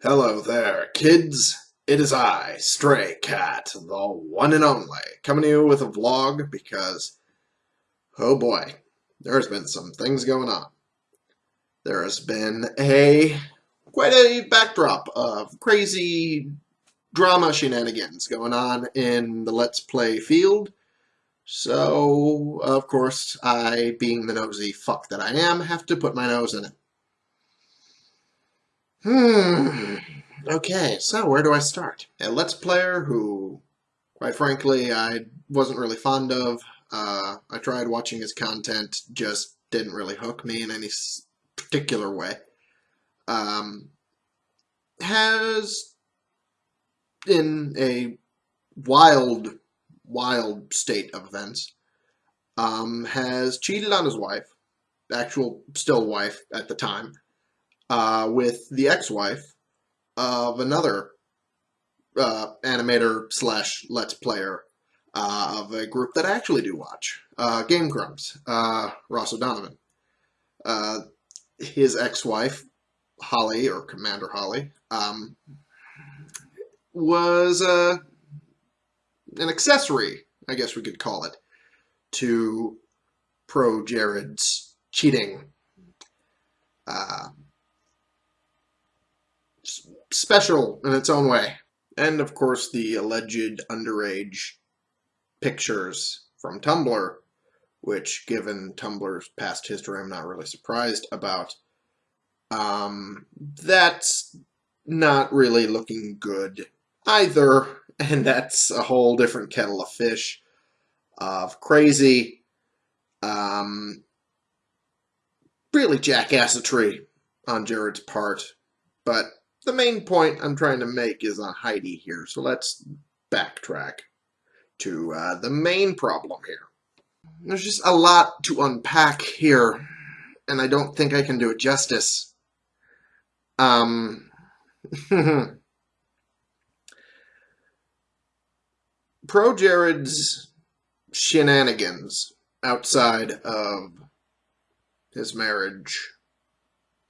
Hello there, kids. It is I, Stray Cat, the one and only, coming to you with a vlog because, oh boy, there's been some things going on. There has been a quite a backdrop of crazy drama shenanigans going on in the Let's Play field. So, of course, I, being the nosy fuck that I am, have to put my nose in it. Hmm. Okay, so where do I start? A Let's Player who, quite frankly, I wasn't really fond of. Uh, I tried watching his content, just didn't really hook me in any particular way. Um, has, in a wild, wild state of events, um, has cheated on his wife, actual still wife at the time, uh, with the ex-wife of another uh, animator slash let's player uh, of a group that I actually do watch, uh, Game Grumps, uh, Ross O'Donovan. Uh, his ex-wife, Holly, or Commander Holly, um, was an accessory, I guess we could call it, to Pro Jared's cheating uh, special in its own way. And of course, the alleged underage pictures from Tumblr, which, given Tumblr's past history, I'm not really surprised about. Um, that's not really looking good either, and that's a whole different kettle of fish of crazy, um, really jackassatry on Jared's part. But the main point I'm trying to make is on Heidi here, so let's backtrack to uh, the main problem here. There's just a lot to unpack here, and I don't think I can do it justice. Um, Pro Jared's shenanigans outside of his marriage,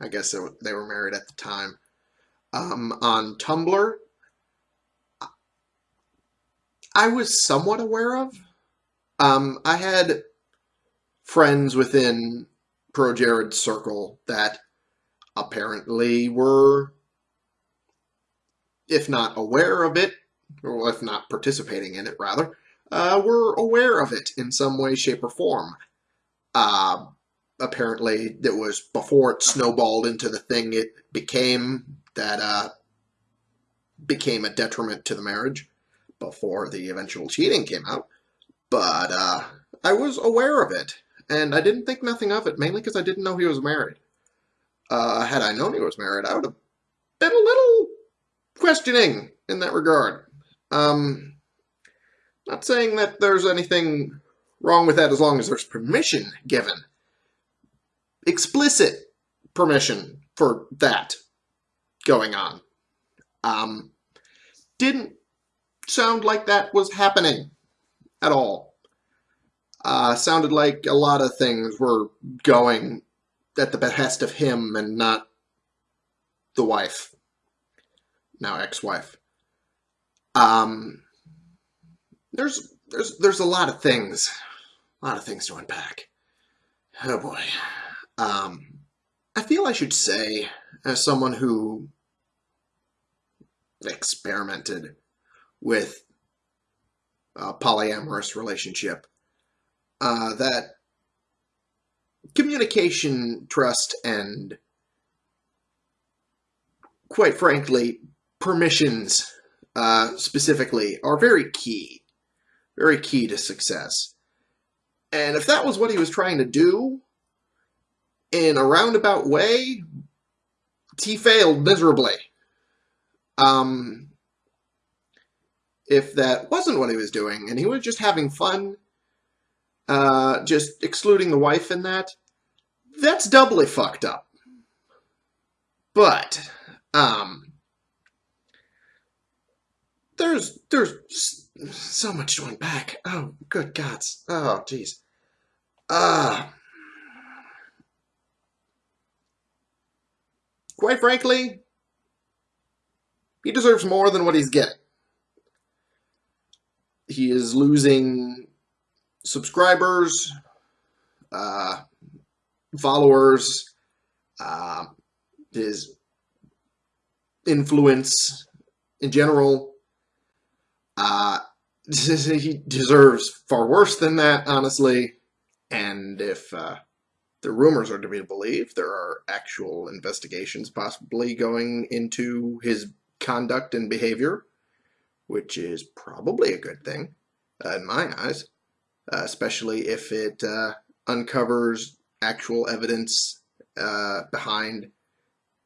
I guess they were married at the time, um, on Tumblr, I was somewhat aware of. Um, I had friends within Pro Jared's circle that apparently were, if not aware of it, or if not participating in it, rather, uh, were aware of it in some way, shape, or form. Uh, apparently, it was before it snowballed into the thing it became that uh, became a detriment to the marriage before the eventual cheating came out. But uh, I was aware of it, and I didn't think nothing of it, mainly because I didn't know he was married. Uh, had I known he was married, I would have been a little questioning in that regard. Um, not saying that there's anything wrong with that as long as there's permission given. Explicit permission for that going on. Um, didn't sound like that was happening at all. Uh, sounded like a lot of things were going at the behest of him and not the wife, now ex-wife. Um, there's there's there's a lot of things, a lot of things to unpack. Oh boy. Um, I feel I should say, as someone who experimented with a polyamorous relationship. Uh, that communication, trust, and quite frankly, permissions uh, specifically are very key. Very key to success. And if that was what he was trying to do in a roundabout way, he failed miserably. Um, if that wasn't what he was doing and he was just having fun, uh, just excluding the wife in that, that's doubly fucked up. But, um, there's, there's so much to unpack. Oh, good gods. Oh, jeez. Ah. Uh, quite frankly, he deserves more than what he's getting. He is losing subscribers, uh, followers, uh, his influence in general. Uh, he deserves far worse than that, honestly. And if uh, the rumors are to be believed, there are actual investigations possibly going into his conduct and behavior, which is probably a good thing uh, in my eyes, uh, especially if it uh, uncovers actual evidence uh, behind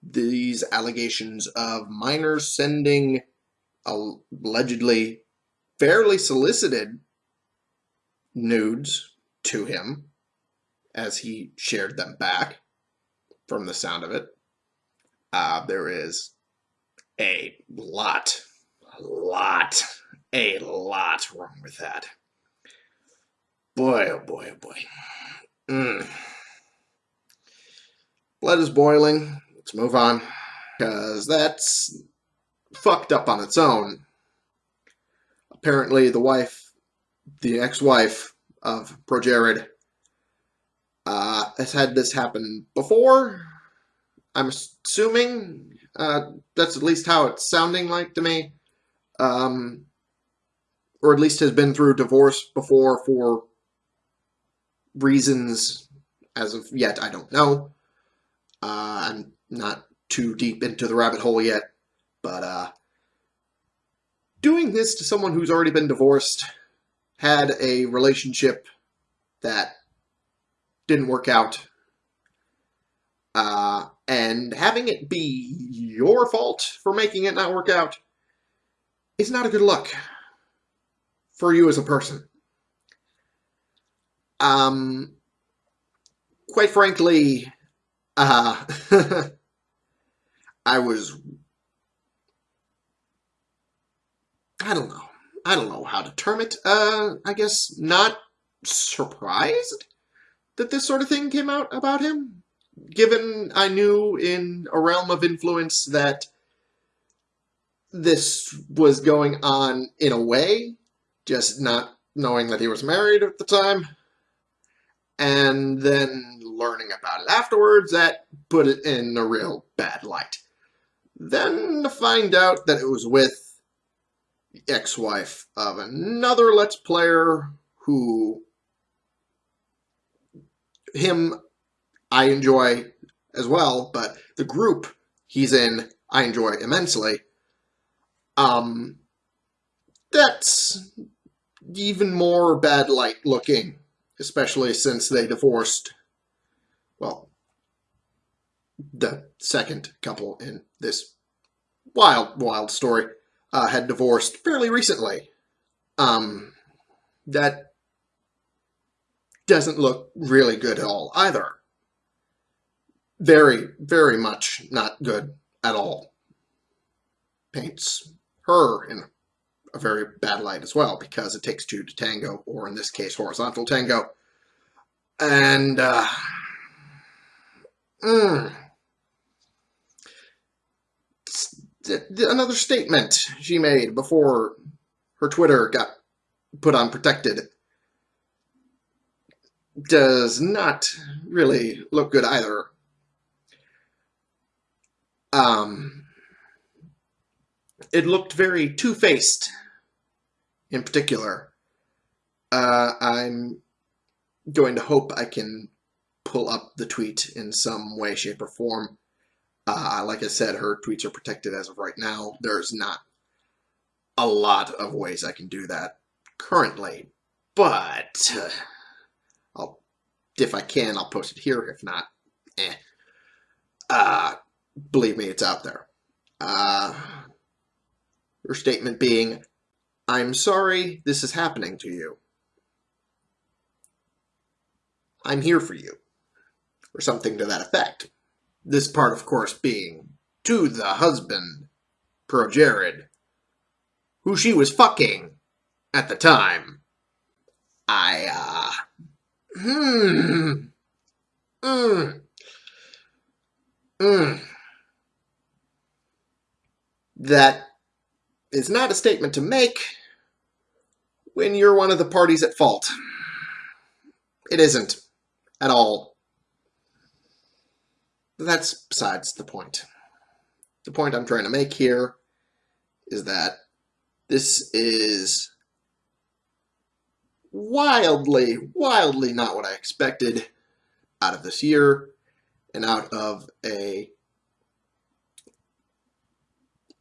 these allegations of minors sending allegedly fairly solicited nudes to him as he shared them back from the sound of it. Uh, there is a lot, a lot, a lot wrong with that. Boy, oh boy, oh boy. Mm. Blood is boiling. Let's move on. Because that's fucked up on its own. Apparently, the wife, the ex-wife of ProJared, uh, has had this happen before. I'm assuming uh, that's at least how it's sounding like to me. Um, or at least has been through divorce before for reasons as of yet I don't know. Uh, I'm not too deep into the rabbit hole yet, but uh, doing this to someone who's already been divorced, had a relationship that didn't work out, uh, and having it be your fault for making it not work out is not a good look for you as a person. Um, quite frankly, uh, I was, I don't know. I don't know how to term it. Uh, I guess not surprised that this sort of thing came out about him. Given I knew in a realm of influence that this was going on in a way, just not knowing that he was married at the time, and then learning about it afterwards, that put it in a real bad light. Then to find out that it was with the ex-wife of another Let's Player who him I enjoy as well, but the group he's in I enjoy immensely. Um, that's even more bad light looking, especially since they divorced well, the second couple in this wild, wild story uh, had divorced fairly recently. Um, that doesn't look really good at all either. Very, very much not good at all. Paints her in a very bad light as well because it takes two to tango, or in this case, horizontal tango. And, uh, Mm. Another statement she made before her Twitter got put on protected does not really look good either. Um, it looked very two-faced in particular. Uh, I'm going to hope I can pull up the tweet in some way, shape, or form. Uh, like I said, her tweets are protected as of right now. There's not a lot of ways I can do that currently, but uh, if I can, I'll post it here. If not, eh. Uh, believe me, it's out there. Uh, her statement being, I'm sorry this is happening to you. I'm here for you or something to that effect. This part, of course, being to the husband, ProJared, who she was fucking at the time. I, uh, hmm, mm, mm. that is not a statement to make when you're one of the parties at fault. It isn't at all. That's besides the point. The point I'm trying to make here is that this is wildly, wildly not what I expected out of this year and out of a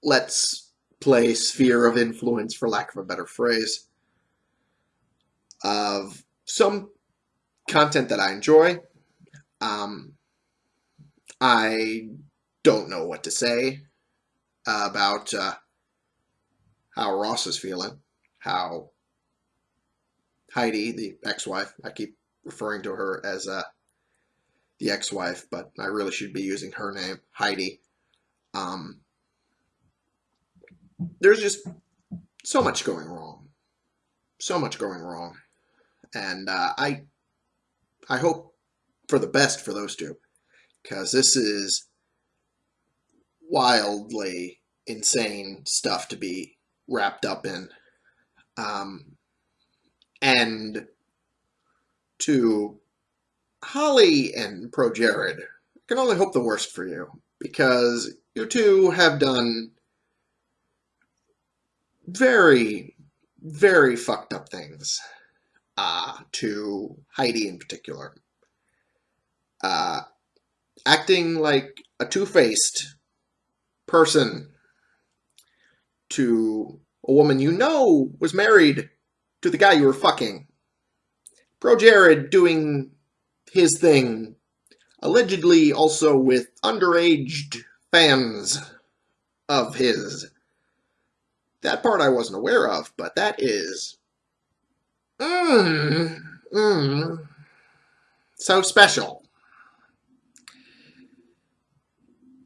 let's play sphere of influence, for lack of a better phrase, of some content that I enjoy. Um, I don't know what to say about uh, how Ross is feeling, how Heidi, the ex-wife, I keep referring to her as uh, the ex-wife, but I really should be using her name, Heidi. Um, there's just so much going wrong, so much going wrong, and uh, I, I hope for the best for those two, because this is wildly insane stuff to be wrapped up in. Um, and to Holly and Pro Jared, I can only hope the worst for you because you two have done very, very fucked up things uh, to Heidi in particular. Uh, acting like a two-faced person to a woman you know was married to the guy you were fucking. Pro Jared doing his thing, allegedly also with underage fans of his. That part I wasn't aware of, but that is... Mmm, mmm, so special.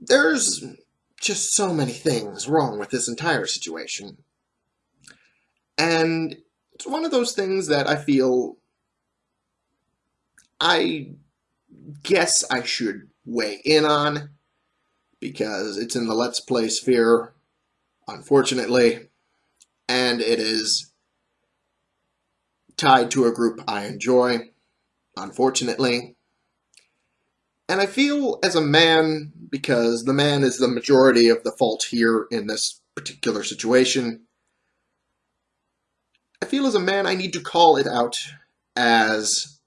There's just so many things wrong with this entire situation. And it's one of those things that I feel I guess I should weigh in on because it's in the Let's Play sphere, unfortunately, and it is tied to a group I enjoy, unfortunately. And I feel as a man, because the man is the majority of the fault here in this particular situation, I feel as a man I need to call it out as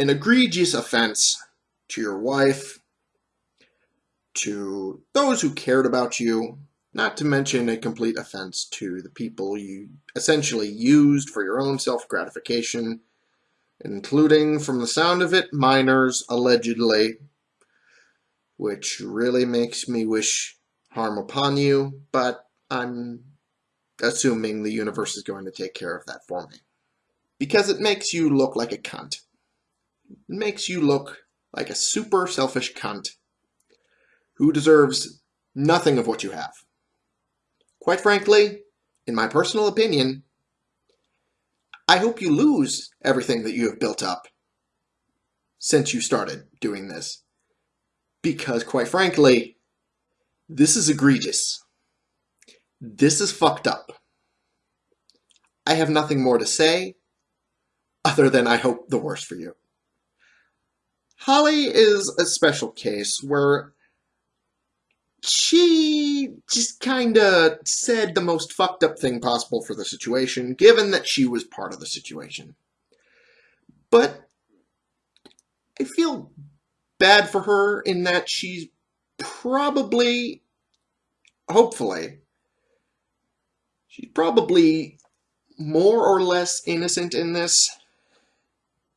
an egregious offense to your wife, to those who cared about you, not to mention a complete offense to the people you essentially used for your own self-gratification, including, from the sound of it, minors, allegedly, which really makes me wish harm upon you, but I'm assuming the universe is going to take care of that for me. Because it makes you look like a cunt. It makes you look like a super selfish cunt who deserves nothing of what you have. Quite frankly, in my personal opinion, I hope you lose everything that you have built up since you started doing this. Because quite frankly, this is egregious. This is fucked up. I have nothing more to say other than I hope the worst for you. Holly is a special case where she just kind of said the most fucked up thing possible for the situation, given that she was part of the situation. But I feel bad for her in that she's probably, hopefully, She's probably more or less innocent in this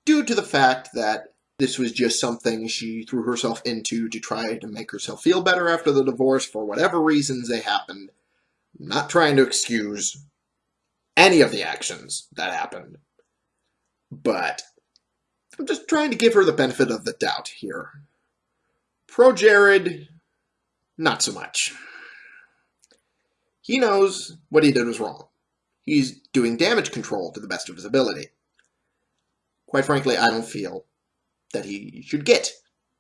due to the fact that this was just something she threw herself into to try to make herself feel better after the divorce for whatever reasons they happened. I'm not trying to excuse any of the actions that happened. But I'm just trying to give her the benefit of the doubt here. ProJared, not so much. He knows what he did was wrong. He's doing damage control to the best of his ability. Quite frankly, I don't feel that he should get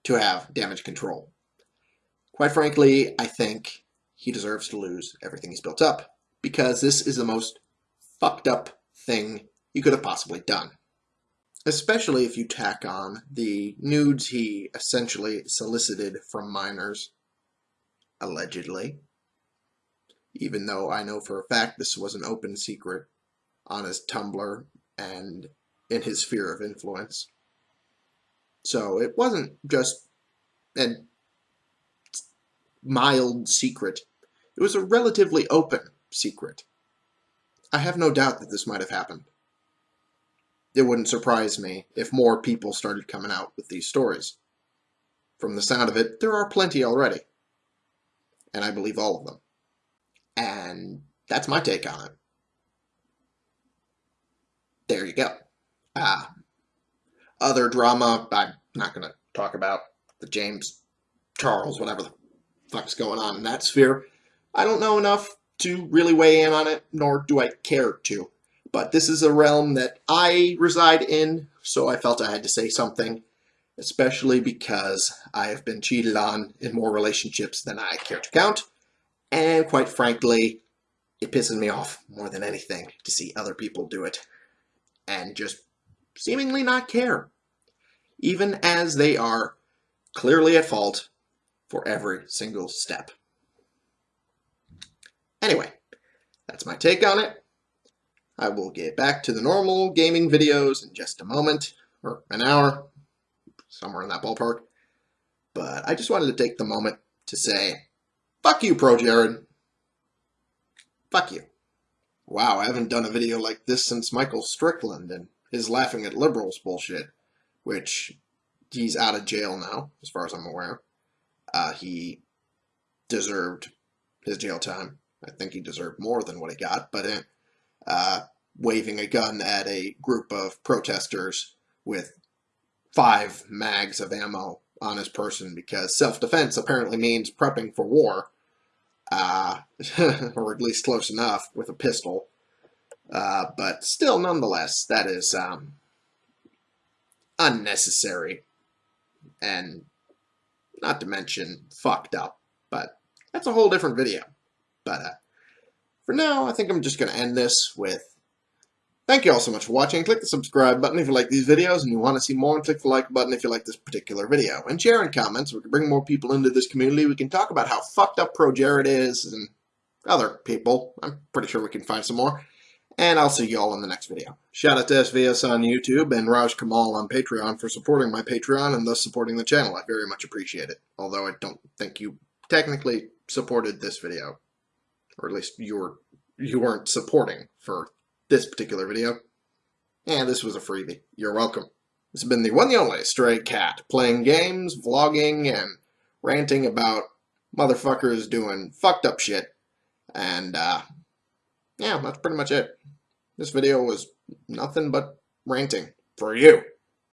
to have damage control. Quite frankly, I think he deserves to lose everything he's built up because this is the most fucked up thing he could have possibly done. Especially if you tack on the nudes he essentially solicited from minors, allegedly. Even though I know for a fact this was an open secret on his Tumblr and in his sphere of influence. So it wasn't just a mild secret. It was a relatively open secret. I have no doubt that this might have happened. It wouldn't surprise me if more people started coming out with these stories. From the sound of it, there are plenty already. And I believe all of them. And that's my take on it. There you go. Ah, other drama, I'm not going to talk about the James Charles, whatever the fuck's going on in that sphere. I don't know enough to really weigh in on it, nor do I care to. But this is a realm that I reside in, so I felt I had to say something, especially because I have been cheated on in more relationships than I care to count. And quite frankly, it pisses me off more than anything to see other people do it and just seemingly not care, even as they are clearly at fault for every single step. Anyway, that's my take on it. I will get back to the normal gaming videos in just a moment, or an hour, somewhere in that ballpark. But I just wanted to take the moment to say, fuck you, Pro Jared. Fuck you. Wow, I haven't done a video like this since Michael Strickland and his laughing at liberals bullshit, which he's out of jail now, as far as I'm aware. Uh, he deserved his jail time. I think he deserved more than what he got, but uh, uh, waving a gun at a group of protesters with five mags of ammo on his person because self-defense apparently means prepping for war uh, or at least close enough with a pistol. Uh, but still, nonetheless, that is um, unnecessary and not to mention fucked up. But that's a whole different video. But uh, for now, I think I'm just going to end this with Thank you all so much for watching. Click the subscribe button if you like these videos and you want to see more, and click the like button if you like this particular video. And share in comments. We can bring more people into this community. We can talk about how fucked up Pro Jared is and other people. I'm pretty sure we can find some more. And I'll see you all in the next video. Shout out to SVS on YouTube and Raj Kamal on Patreon for supporting my Patreon and thus supporting the channel. I very much appreciate it. Although I don't think you technically supported this video. Or at least you were you weren't supporting for this particular video. And this was a freebie. You're welcome. This has been the one and only Stray Cat, playing games, vlogging, and ranting about motherfuckers doing fucked up shit. And, uh, yeah, that's pretty much it. This video was nothing but ranting for you.